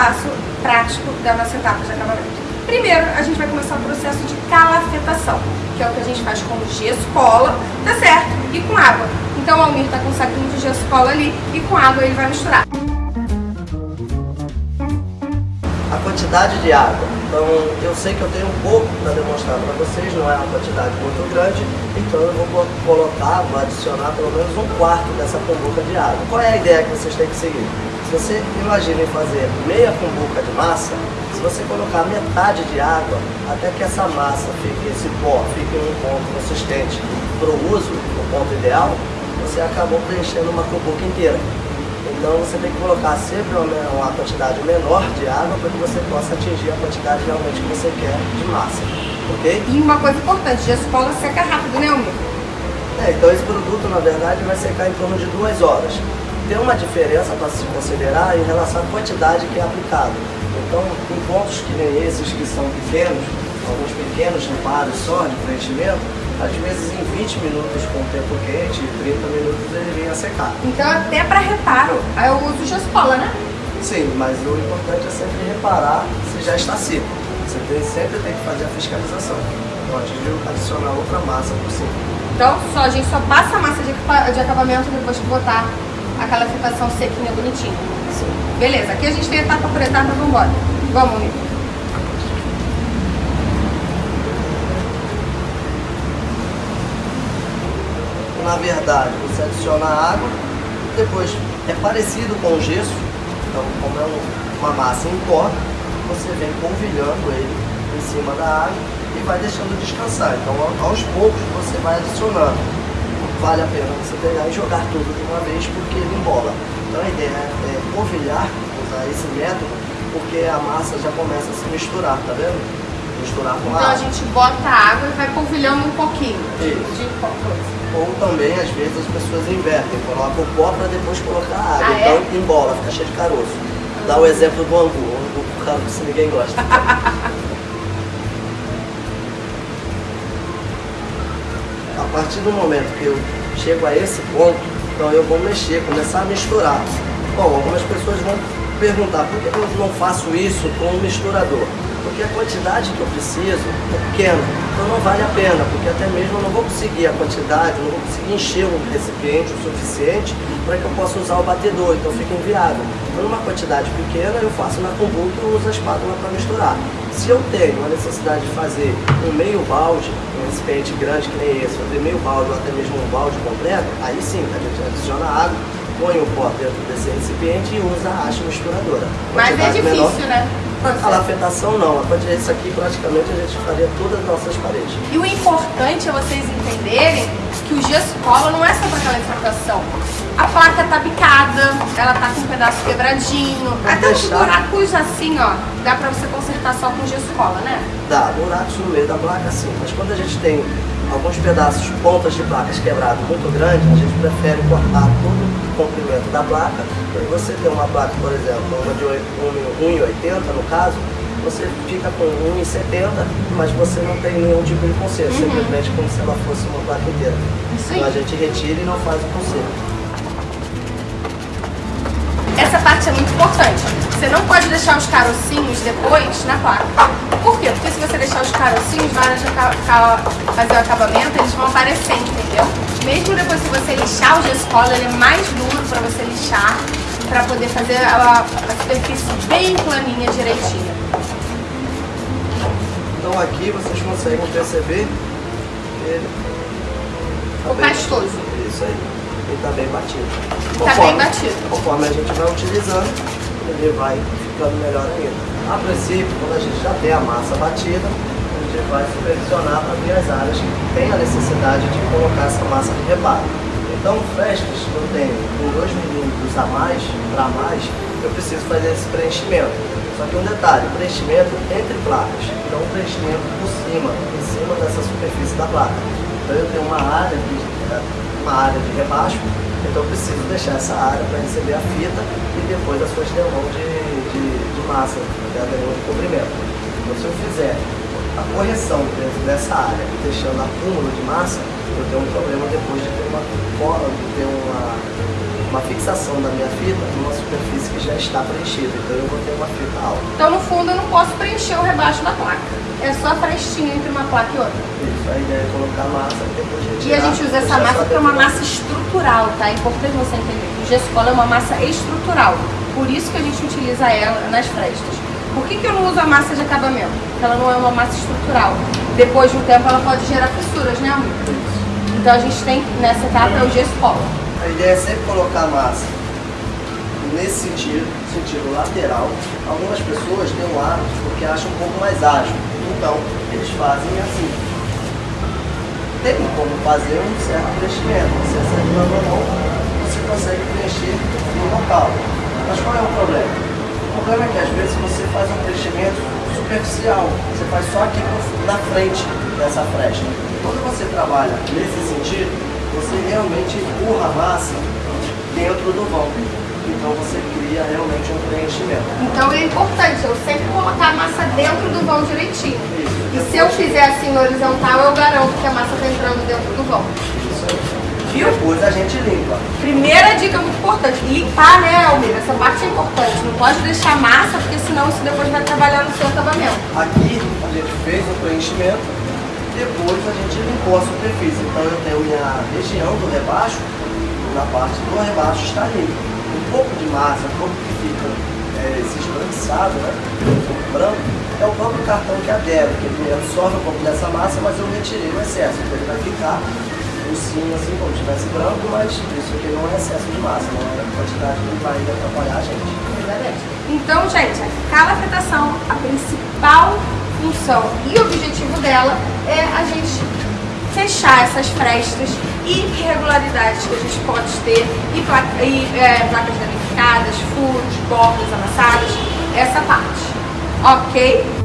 passo prático da nossa etapa de acabamento. Primeiro, a gente vai começar o processo de calafetação, que é o que a gente faz com gesso cola, tá certo? E com água. Então o Almir tá com um saquinho de gesso cola ali e com água ele vai misturar. A quantidade de água. Então eu sei que eu tenho um pouco para demonstrar para vocês, não é uma quantidade muito grande, então eu vou colocar, vou adicionar pelo menos um quarto dessa cumbuca de água. Qual é a ideia que vocês têm que seguir? Se você imagina fazer meia cumbuca de massa, se você colocar metade de água, até que essa massa fique, esse pó, fique em um ponto consistente para o uso, o ponto ideal, você acabou preenchendo uma cumbuca inteira. Então você tem que colocar sempre uma quantidade menor de água para que você possa atingir a quantidade realmente que você quer de massa. Ok? E uma coisa importante, a escola seca rápido, né, Almir? É, então esse produto, na verdade, vai secar em torno de duas horas tem uma diferença para se considerar em relação à quantidade que é aplicada. Então, em pontos que nem esses que são pequenos, alguns pequenos reparos só de preenchimento, às vezes em 20 minutos com o tempo quente, 30 minutos ele vem a secar. Então até para reparo, eu uso jaspola, né? Sim, mas o importante é sempre reparar se já está seco. Você tem, sempre tem que fazer a fiscalização. Antes de adicionar outra massa por cima. Então só, a gente só passa a massa de, de acabamento depois que botar aquela ficação sequinha, bonitinha. Sim. Beleza, aqui a gente tem etapa por etapa, vamos embora. Vamos, amigo. Na verdade, você adiciona água, depois é parecido com o gesso, então como é uma massa em pó, você vem polvilhando ele em cima da água e vai deixando descansar. Então aos poucos você vai adicionando vale a pena você pegar e jogar tudo de uma vez porque ele embola. Então a ideia é polvilhar, usar esse método, porque a massa já começa a se misturar, tá vendo? Misturar com então a água. Então a gente bota a água e vai polvilhando um pouquinho Isso. de Ou também, às vezes, as pessoas invertem, colocam o pó para depois colocar a água. Ah, então é? embola, fica cheio de caroço. Dá o exemplo do angu, o angu por causa que ninguém gosta. a partir do momento que eu chego a esse ponto, então eu vou mexer, começar a misturar. Bom, algumas pessoas vão perguntar, por que eu não faço isso com um misturador? Porque a quantidade que eu preciso é pequena, então não vale a pena, porque até mesmo eu não vou conseguir a quantidade, não vou conseguir encher um recipiente o suficiente para que eu possa usar o batedor, então fica inviável. Então numa quantidade pequena eu faço na kombucha e uso a espátula para misturar. Se eu tenho a necessidade de fazer um meio balde, um recipiente grande que nem esse, fazer meio balde ou até mesmo um balde completo, aí sim, a gente adiciona água, põe o pó dentro desse recipiente e usa a haste misturadora. Mas é difícil, menor. né? A lafetação não, a isso aqui praticamente a gente faria todas as nossas paredes. E o importante é vocês entenderem que o gesso cola não é só para aquela lafetação. A placa tá bicada, ela tá com um pedaço quebradinho. Vou Até deixar... os buracos assim, ó, dá pra você consertar só com gesso cola, né? Dá, buracos no meio da placa sim, mas quando a gente tem alguns pedaços, pontas de placas quebradas muito grandes, a gente prefere cortar todo o comprimento da placa. Então você tem uma placa, por exemplo, uma de 1,80 no caso, você fica com 1,70, mas você não tem nenhum tipo de conserto, uhum. simplesmente como se ela fosse uma placa inteira. Então a gente retira e não faz o conserto. Essa parte é muito importante. Você não pode deixar os carocinhos depois na placa. Por quê? Porque se você deixar hora de fazer o acabamento, eles vão aparecer, entendeu? Mesmo depois se você lixar o gesso cola, ele é mais duro para você lixar, para poder fazer a, a superfície bem planinha, direitinha. Então aqui vocês conseguem perceber ele tá o pastoso. Isso aí ele está bem batido. Está bem batido. Conforme a gente vai utilizando, ele vai ficando melhor ainda. A princípio, quando a gente já tem a massa batida, gente vai supervisionar para ver as áreas que tem a necessidade de colocar essa massa de reparo. Então, frestas que eu tenho com 2 milímetros a mais, para mais, eu preciso fazer esse preenchimento. Só que um detalhe, preenchimento entre placas, não preenchimento por cima, em cima dessa superfície da placa. Então eu tenho uma área que uma área de rebaixo, então eu preciso deixar essa área para receber a fita e depois a sua extensão de, de, de massa, né, de cobrimento. Então se eu fizer a correção dentro dessa área, deixando acúmulo de massa, eu tenho um problema depois de ter uma, de ter uma, uma fixação da minha fita numa superfície que já está preenchida. Então eu vou ter uma fita alta. Então no fundo eu não posso preencher o rebaixo da placa. É só a frestinha entre uma placa e outra. Isso, a ideia é colocar massa e depois retirar. E a gente usa essa massa porque é uma massa estrutural, tá? É importante você entender. O gesso cola é uma massa estrutural. Por isso que a gente utiliza ela nas frestas. Por que, que eu não uso a massa de acabamento? Porque ela não é uma massa estrutural. Depois de um tempo ela pode gerar fissuras, né, amor? Então a gente tem, nessa etapa, é o gesso cola. A ideia é sempre colocar a massa nesse sentido, sentido lateral. Algumas pessoas têm um hábito porque acham um pouco mais ágil. Então, eles fazem assim. Tem como fazer um certo preenchimento. Você acertando a mão, você consegue preencher no local. Mas qual é o problema? O problema é que às vezes você faz um preenchimento superficial. Você faz só aqui na frente dessa fresta. Quando você trabalha nesse sentido, você realmente empurra a massa dentro do vão. Então você cria realmente um preenchimento. Então é importante eu sempre colocar a massa dentro do vão direitinho. Isso. E se eu fizer assim no horizontal, eu garanto que a massa está entrando dentro do vão. Isso aí. Depois a gente limpa. Primeira dica muito importante, limpar, né, Almir? Essa parte é importante. Não pode deixar massa, porque senão isso depois vai trabalhar no seu acabamento. Aqui a gente fez o preenchimento, depois a gente limpou a superfície. Então eu tenho minha região do rebaixo, na parte do rebaixo está limpa. Um pouco de massa, um pouco que fica é, esbranquiçado, né? Um pouco branco, é o próprio cartão que adere, que ele absorve um pouco dessa massa, mas eu retirei o excesso. Então ele vai ficar sim assim como se estivesse branco, mas isso aqui não é excesso de massa, não é a quantidade que vai atrapalhar a gente. Então, gente, a calafetação, a principal função e objetivo dela é a gente fechar essas frestas e irregularidades que a gente pode ter e, e é, placas danificadas, furos, bordas amassadas, essa parte. Ok?